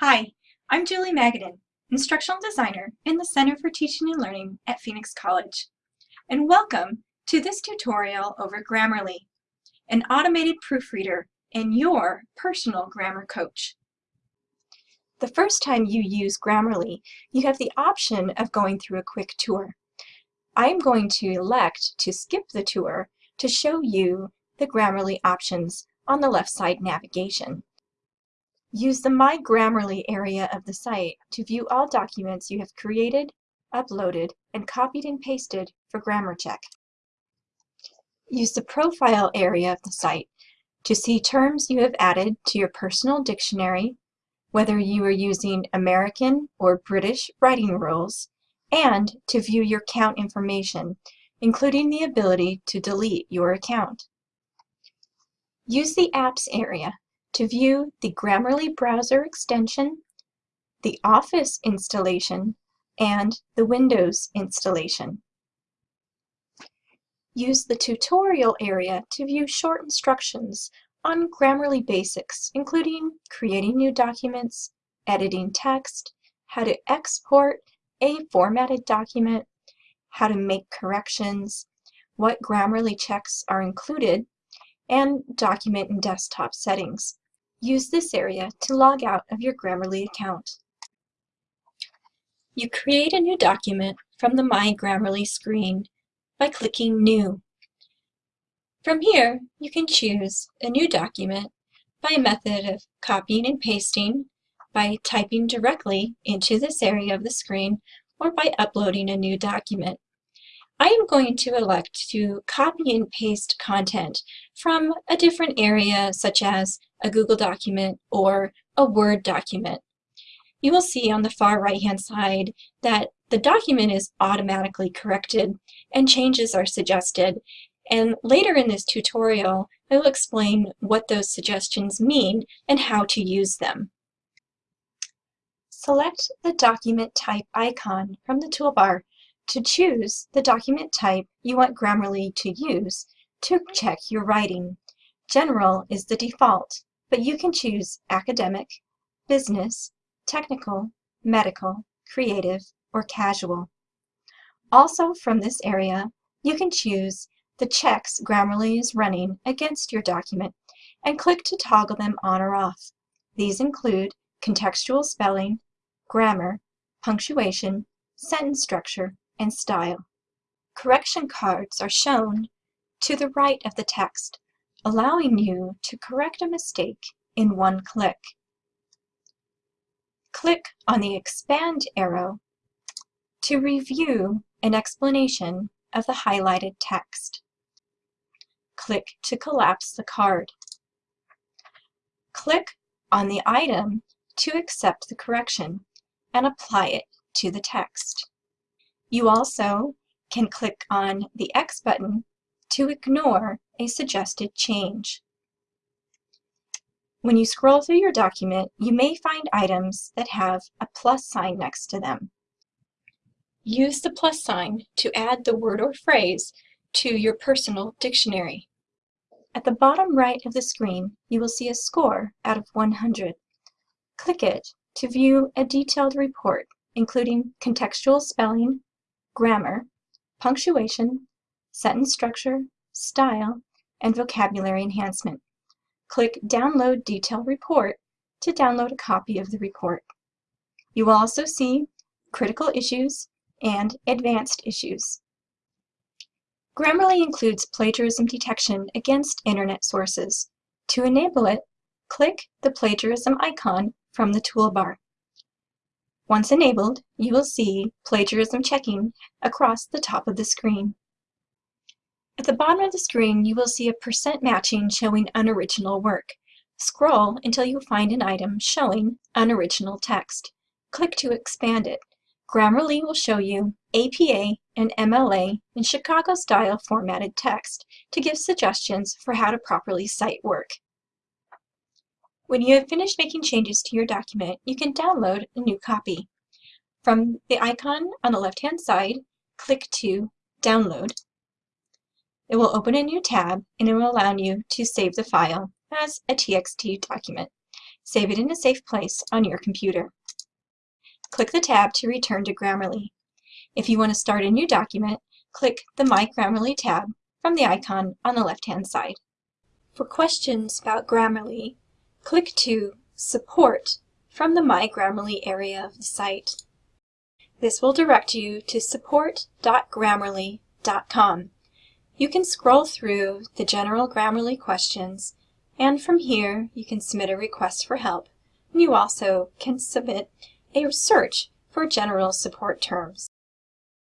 Hi, I'm Julie Magadan, Instructional Designer in the Center for Teaching and Learning at Phoenix College. And welcome to this tutorial over Grammarly, an automated proofreader and your personal grammar coach. The first time you use Grammarly, you have the option of going through a quick tour. I'm going to elect to skip the tour to show you the Grammarly options on the left side navigation. Use the My Grammarly area of the site to view all documents you have created, uploaded, and copied and pasted for grammar check. Use the Profile area of the site to see terms you have added to your personal dictionary, whether you are using American or British writing rules, and to view your account information, including the ability to delete your account. Use the Apps area to view the Grammarly browser extension, the Office installation, and the Windows installation. Use the tutorial area to view short instructions on Grammarly basics, including creating new documents, editing text, how to export a formatted document, how to make corrections, what Grammarly checks are included, and document and desktop settings. Use this area to log out of your Grammarly account. You create a new document from the My Grammarly screen by clicking New. From here, you can choose a new document by a method of copying and pasting, by typing directly into this area of the screen, or by uploading a new document. I am going to elect to copy and paste content from a different area such as a Google document or a Word document. You will see on the far right hand side that the document is automatically corrected and changes are suggested. And later in this tutorial, I will explain what those suggestions mean and how to use them. Select the document type icon from the toolbar to choose the document type you want Grammarly to use to check your writing. General is the default, but you can choose academic, business, technical, medical, creative, or casual. Also from this area, you can choose the checks Grammarly is running against your document and click to toggle them on or off. These include contextual spelling, grammar, punctuation, sentence structure, and style. Correction cards are shown to the right of the text, allowing you to correct a mistake in one click. Click on the Expand arrow to review an explanation of the highlighted text. Click to collapse the card. Click on the item to accept the correction and apply it to the text. You also can click on the X button to ignore a suggested change. When you scroll through your document, you may find items that have a plus sign next to them. Use the plus sign to add the word or phrase to your personal dictionary. At the bottom right of the screen, you will see a score out of 100. Click it to view a detailed report, including contextual spelling, grammar, punctuation, sentence structure, style, and vocabulary enhancement. Click Download Detailed Report to download a copy of the report. You will also see critical issues and advanced issues. Grammarly includes plagiarism detection against internet sources. To enable it, click the plagiarism icon from the toolbar. Once enabled, you will see plagiarism checking across the top of the screen. At the bottom of the screen, you will see a percent matching showing unoriginal work. Scroll until you find an item showing unoriginal text. Click to expand it. Grammarly will show you APA and MLA in Chicago-style formatted text to give suggestions for how to properly cite work. When you have finished making changes to your document, you can download a new copy. From the icon on the left-hand side, click to Download. It will open a new tab and it will allow you to save the file as a TXT document. Save it in a safe place on your computer. Click the tab to return to Grammarly. If you want to start a new document, click the My Grammarly tab from the icon on the left-hand side. For questions about Grammarly, click to Support from the My Grammarly area of the site. This will direct you to support.grammarly.com. You can scroll through the general Grammarly questions, and from here you can submit a request for help. And you also can submit a search for general support terms.